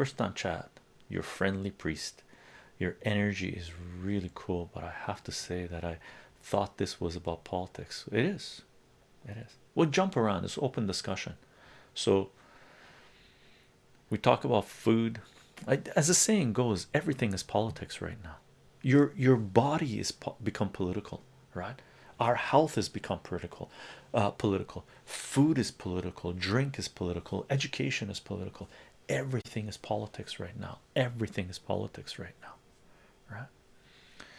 first time chat your friendly priest. Your energy is really cool but i have to say that i thought this was about politics. It is. It is. We'll jump around. It's open discussion. So we talk about food. As the saying goes everything is politics right now. Your your body is become political right our health has become political uh, political. Food is political. Drink is political. Education is political. Everything is politics right now. Everything is politics right now. Right